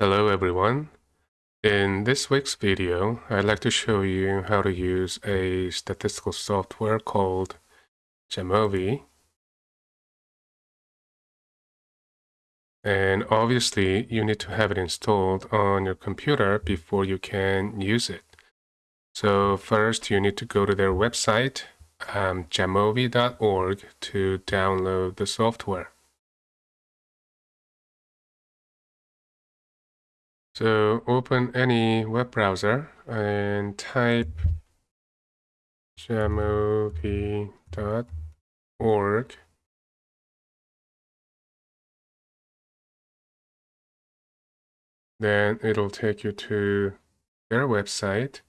Hello everyone. In this week's video, I'd like to show you how to use a statistical software called Jamovi. And obviously, you need to have it installed on your computer before you can use it. So first, you need to go to their website, um, jamovi.org, to download the software. So open any web browser and type jamovi.org. Then it'll take you to their website.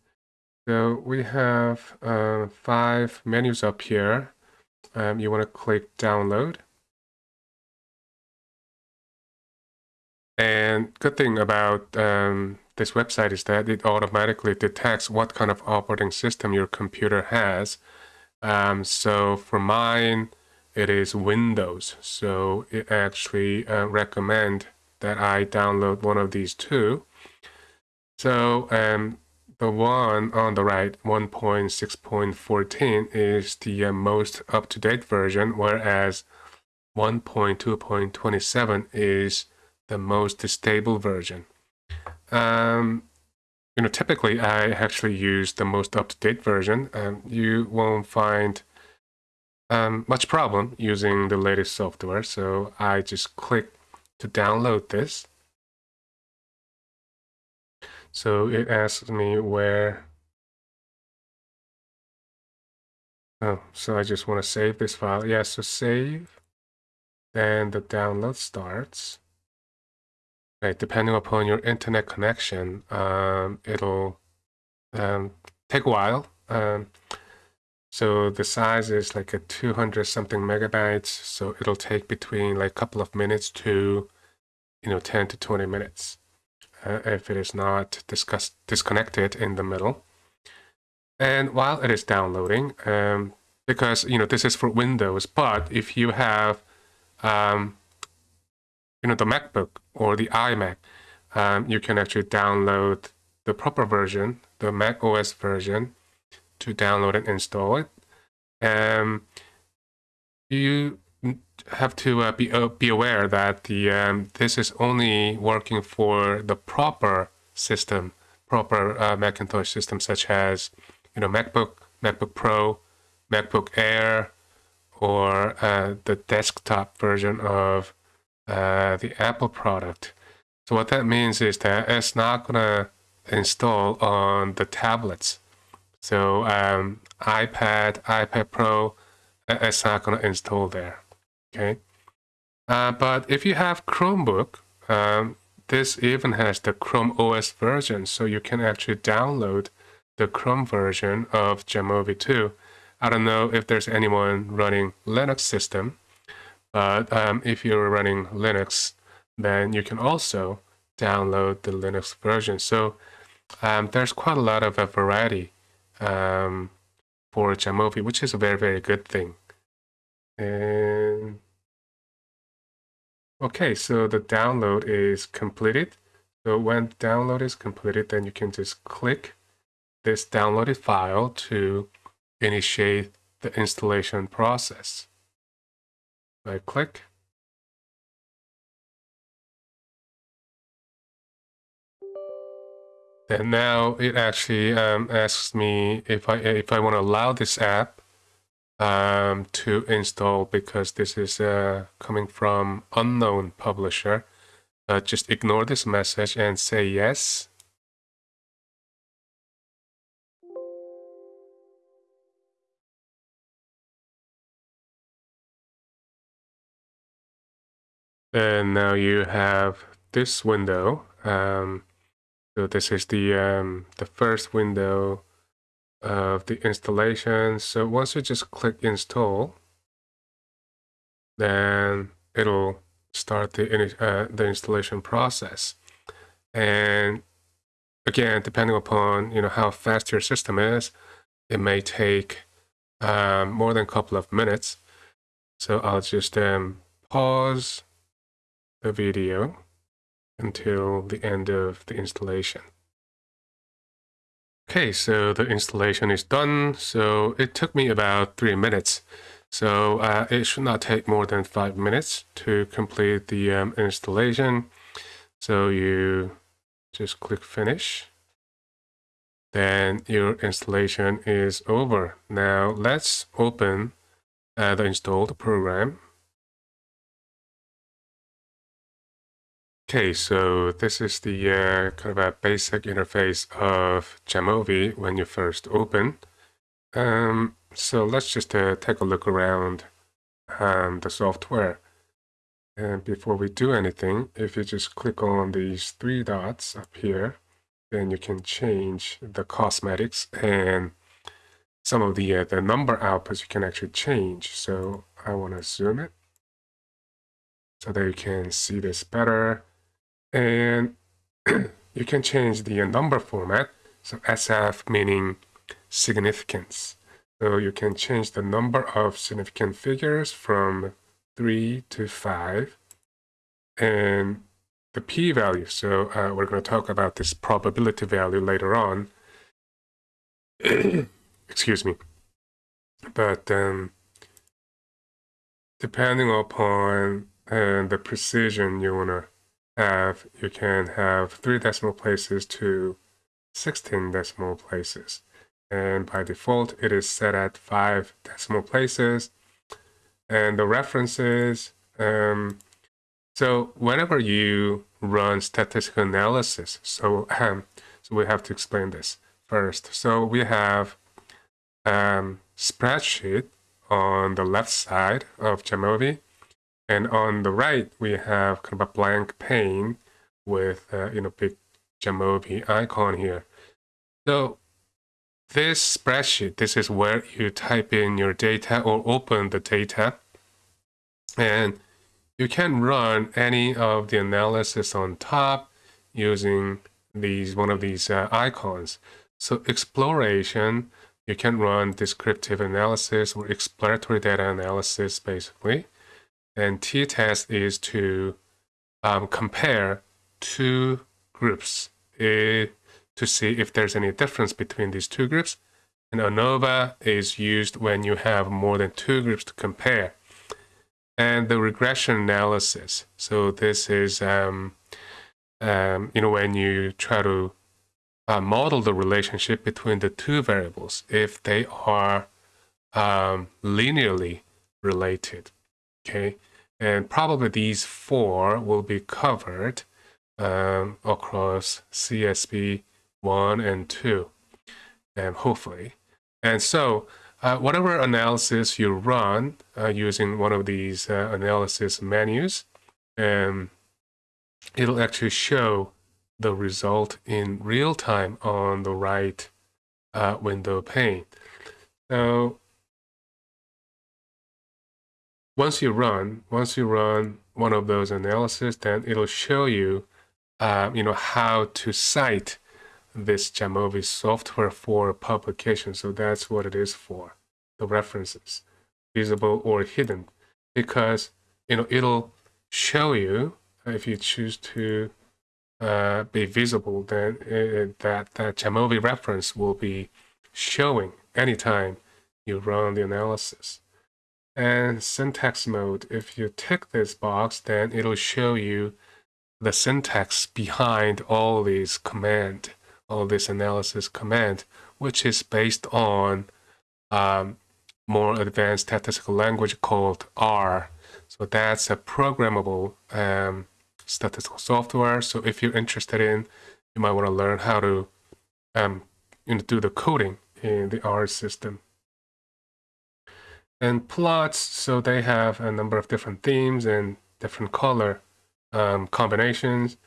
So we have uh, five menus up here. Um, you want to click download. And good thing about um, this website is that it automatically detects what kind of operating system your computer has. Um, so for mine, it is Windows. So it actually uh, recommend that I download one of these two. So um, the one on the right, 1.6.14, is the uh, most up-to-date version, whereas 1.2.27 is the most stable version. Um, you know, typically I actually use the most up-to-date version. and you won't find um, much problem using the latest software. So I just click to download this. So it asks me where. Oh, so I just want to save this file. Yeah, so save. Then the download starts. Right, depending upon your internet connection, um, it'll um, take a while. Um, so the size is like a 200 something megabytes. So it'll take between like a couple of minutes to, you know, 10 to 20 minutes uh, if it is not discuss disconnected in the middle. And while it is downloading, um, because, you know, this is for Windows, but if you have um, you know, the MacBook or the iMac, um, you can actually download the proper version, the Mac OS version, to download and install it. Um, you have to uh, be uh, be aware that the um, this is only working for the proper system, proper uh, Macintosh system, such as you know MacBook, MacBook Pro, MacBook Air, or uh, the desktop version of uh, the Apple product. So what that means is that it's not gonna install on the tablets. So um, iPad, iPad Pro, it's not gonna install there. Okay. Uh, but if you have Chromebook, um, this even has the Chrome OS version, so you can actually download the Chrome version of Jamovi 2. I don't know if there's anyone running Linux system, but um, if you're running Linux, then you can also download the Linux version. So um, there's quite a lot of a variety um, for Jamovi, which is a very, very good thing. And okay, so the download is completed. So when download is completed, then you can just click this downloaded file to initiate the installation process. I click. And now it actually um, asks me if I if I want to allow this app um, to install because this is uh, coming from unknown publisher. Uh, just ignore this message and say yes. And now you have this window. Um, so this is the um, the first window of the installation. So once you just click install, then it'll start the uh, the installation process. And again, depending upon you know how fast your system is, it may take um, more than a couple of minutes. So I'll just um, pause the video until the end of the installation. Okay, so the installation is done. So it took me about three minutes. So uh, it should not take more than five minutes to complete the um, installation. So you just click finish. Then your installation is over. Now let's open uh, the installed program. Okay, so this is the uh, kind of a basic interface of Jamovi when you first open. Um, so let's just uh, take a look around um, the software. And before we do anything, if you just click on these three dots up here, then you can change the cosmetics and some of the uh, the number outputs you can actually change. So I want to zoom it so that you can see this better. And you can change the number format. So SF meaning significance. So you can change the number of significant figures from 3 to 5. And the p-value, so uh, we're going to talk about this probability value later on. Excuse me. But um, depending upon uh, the precision you want to have, you can have three decimal places to 16 decimal places. And by default, it is set at five decimal places. And the references, um, so whenever you run statistical analysis, so, um, so we have to explain this first. So we have um, spreadsheet on the left side of Jamovi, and on the right, we have kind of a blank pane with, uh, you know, big Jamovi icon here. So this spreadsheet, this is where you type in your data or open the data. And you can run any of the analysis on top using these one of these uh, icons. So exploration, you can run descriptive analysis or exploratory data analysis basically. And t-test is to um, compare two groups uh, to see if there's any difference between these two groups. And ANOVA is used when you have more than two groups to compare. And the regression analysis. So this is, um, um, you know, when you try to uh, model the relationship between the two variables, if they are um, linearly related, okay? And probably these four will be covered um, across CSP 1 and 2, and hopefully. And so uh, whatever analysis you run uh, using one of these uh, analysis menus, um, it'll actually show the result in real time on the right uh, window pane. So once you run, once you run one of those analysis, then it'll show you, uh, you know, how to cite this Jamovi software for publication. So that's what it is for, the references, visible or hidden, because, you know, it'll show you if you choose to uh, be visible, then it, that, that Jamovi reference will be showing anytime you run the analysis. And syntax mode, if you tick this box, then it'll show you the syntax behind all these command, all this analysis command, which is based on um, more advanced statistical language called R. So that's a programmable um, statistical software. So if you're interested in, you might want to learn how to um, you know, do the coding in the R system. And plots, so they have a number of different themes and different color um, combinations.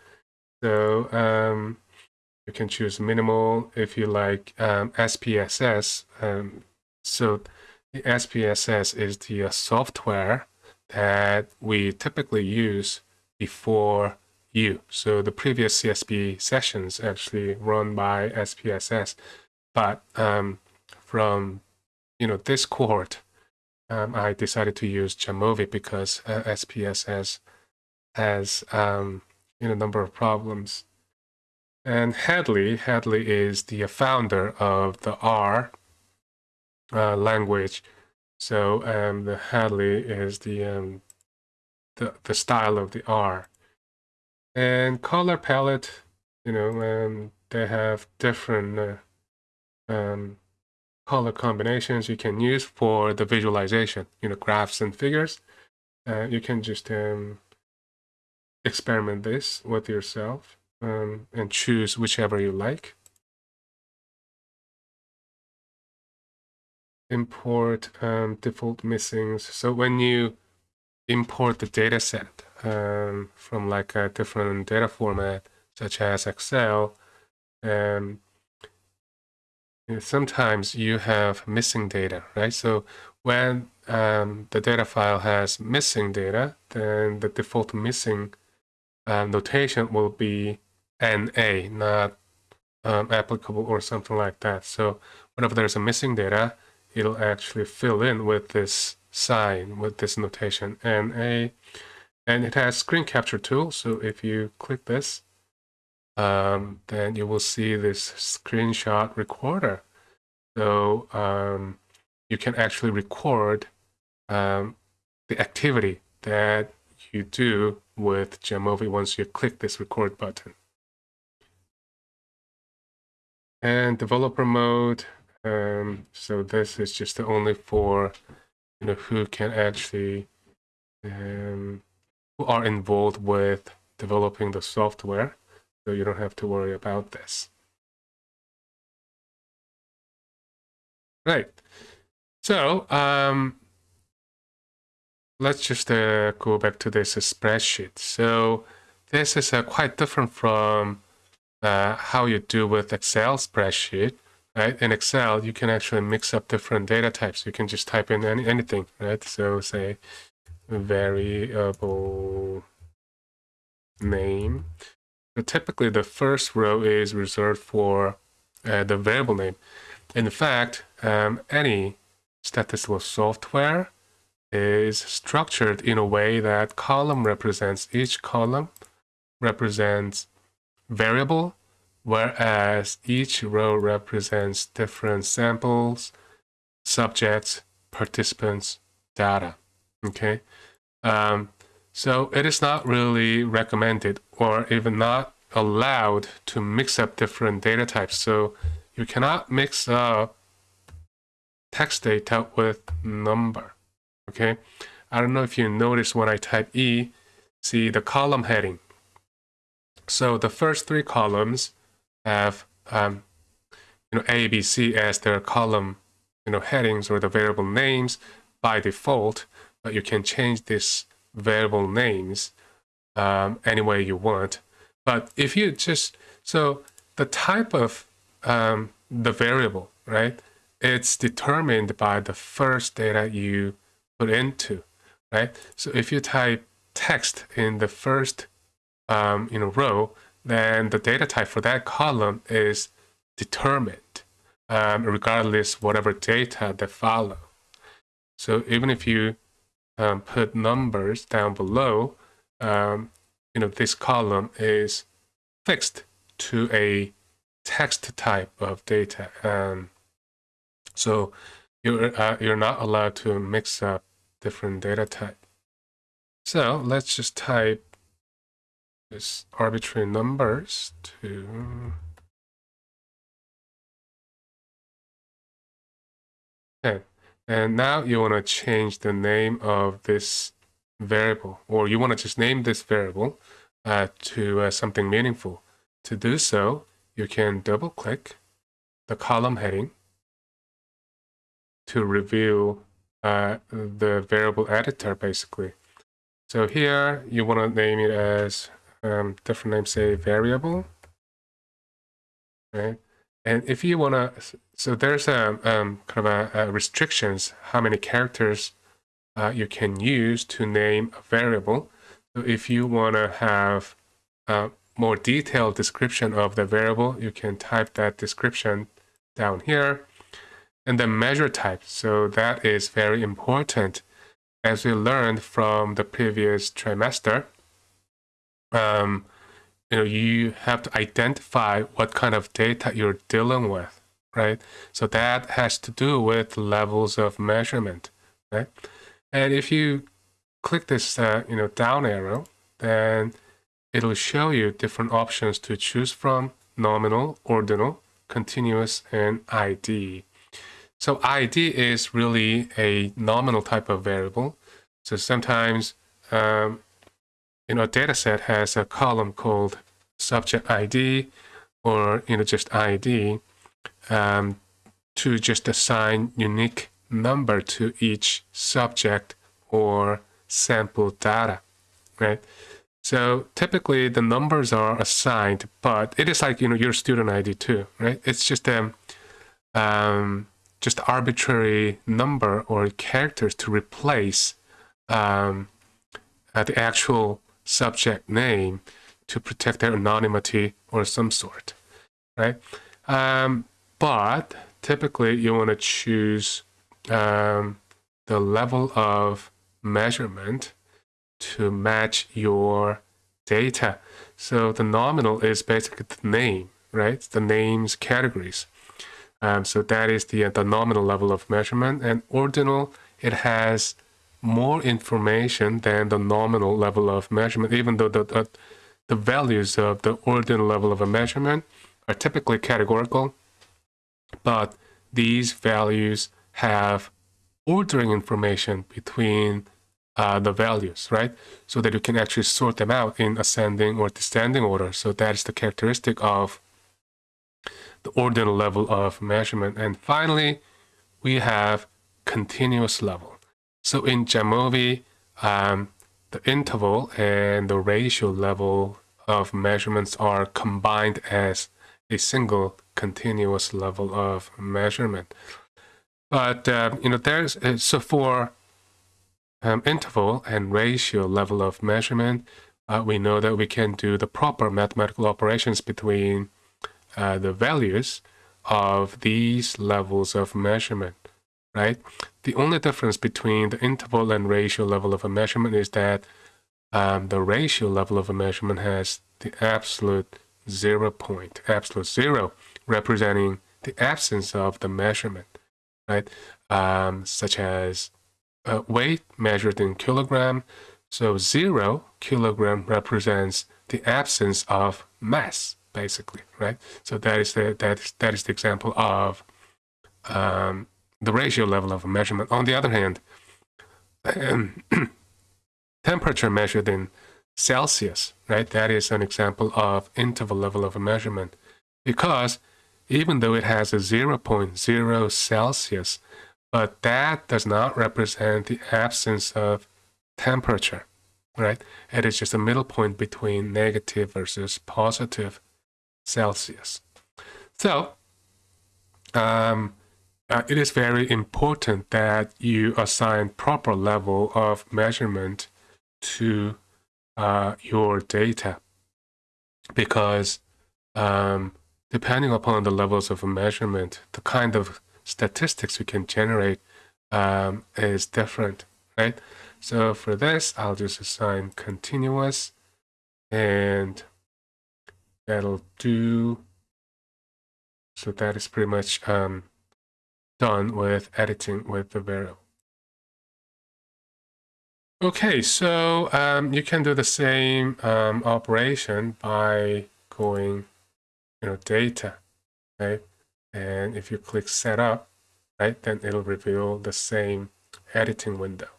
So um, you can choose minimal if you like um, SPSS. Um, so the SPSS is the uh, software that we typically use before you. So the previous CSP sessions actually run by SPSS, but um, from you know this cohort, um, I decided to use Jamovi because uh, SPSS has um, in a number of problems. And Hadley, Hadley is the founder of the R uh, language. So um, the Hadley is the, um, the the style of the R. And color palette, you know, um, they have different uh, um, color combinations you can use for the visualization, you know, graphs and figures. Uh, you can just um, experiment this with yourself um, and choose whichever you like. Import um, default missings. So when you import the data set um, from like a different data format, such as Excel, um, sometimes you have missing data, right? So when um, the data file has missing data, then the default missing uh, notation will be NA, not um, applicable or something like that. So whenever there's a missing data, it'll actually fill in with this sign, with this notation NA. And it has screen capture tool. So if you click this, um, then you will see this screenshot recorder. So um, you can actually record um, the activity that you do with Jamovi once you click this record button. And developer mode, um, so this is just only for you know who can actually um, who are involved with developing the software so you don't have to worry about this. Right. So um, let's just uh, go back to this spreadsheet. So this is uh, quite different from uh, how you do with Excel spreadsheet. Right? In Excel, you can actually mix up different data types. You can just type in any, anything, right? So say variable name typically, the first row is reserved for uh, the variable name. In fact, um, any statistical software is structured in a way that column represents each column represents variable, whereas each row represents different samples, subjects, participants, data. Okay, um, so it is not really recommended or even not allowed to mix up different data types. So you cannot mix up text data with number, okay? I don't know if you notice when I type E, see the column heading. So the first three columns have um, you know, A, B, C as their column you know, headings or the variable names by default, but you can change this variable names um, any way you want. But if you just, so the type of um, the variable, right? It's determined by the first data you put into, right? So if you type text in the first um, you know, row, then the data type for that column is determined, um, regardless whatever data that follow. So even if you um, put numbers down below, um, you know, this column is fixed to a text type of data. Um, so you're, uh, you're not allowed to mix up different data type. So let's just type this arbitrary numbers to okay. And now you want to change the name of this variable, or you want to just name this variable uh, to uh, something meaningful. To do so, you can double click the column heading to reveal uh, the variable editor basically. So here you want to name it as um, different name, say variable, right? And if you want to, so there's a um, kind of a, a, restrictions how many characters uh, you can use to name a variable. So if you want to have a more detailed description of the variable, you can type that description down here. And the measure type. So that is very important. As we learned from the previous trimester, um, you know, you have to identify what kind of data you're dealing with, right? So that has to do with levels of measurement, right? And if you click this, uh, you know, down arrow, then it'll show you different options to choose from, nominal, ordinal, continuous, and ID. So ID is really a nominal type of variable. So sometimes, um, you know, a data set has a column called subject ID or, you know, just ID um, to just assign unique number to each subject or sample data, right? So typically the numbers are assigned, but it is like, you know, your student ID too, right? It's just a, um, just arbitrary number or characters to replace um, uh, the actual subject name to protect their anonymity or some sort, right? Um, but typically you want to choose um, the level of measurement to match your data. So the nominal is basically the name, right? The name's categories. Um, so that is the, the nominal level of measurement. And ordinal, it has more information than the nominal level of measurement, even though the, the, the values of the ordinal level of a measurement are typically categorical. But these values have ordering information between uh, the values, right? So that you can actually sort them out in ascending or descending order. So that is the characteristic of the ordinal level of measurement. And finally, we have continuous level. So in Jamovi, um, the interval and the ratio level of measurements are combined as a single continuous level of measurement. But, uh, you know, there's, uh, so for um, interval and ratio level of measurement, uh, we know that we can do the proper mathematical operations between uh, the values of these levels of measurement, right? The only difference between the interval and ratio level of a measurement is that um, the ratio level of a measurement has the absolute zero point, absolute zero, representing the absence of the measurement, right? Um, such as uh, weight measured in kilogram. So zero kilogram represents the absence of mass, basically, right? So that is the that is that is the example of um, the ratio level of a measurement. On the other hand, um, temperature measured in Celsius, right? That is an example of interval level of a measurement, because even though it has a 0.0 Celsius, but that does not represent the absence of temperature, right? It is just a middle point between negative versus positive Celsius. So, um, uh, it is very important that you assign proper level of measurement to uh, your data because um, depending upon the levels of measurement, the kind of statistics we can generate um, is different, right? So for this, I'll just assign continuous and that'll do. So that is pretty much um, done with editing with the variable. Okay, so um, you can do the same um, operation by going, you know, data, right? And if you click setup, right, then it'll reveal the same editing window.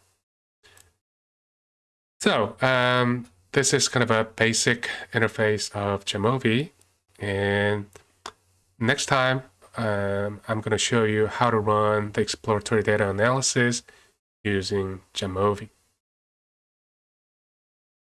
So um, this is kind of a basic interface of Jamovi. And next time, um, I'm going to show you how to run the exploratory data analysis using Jamovi.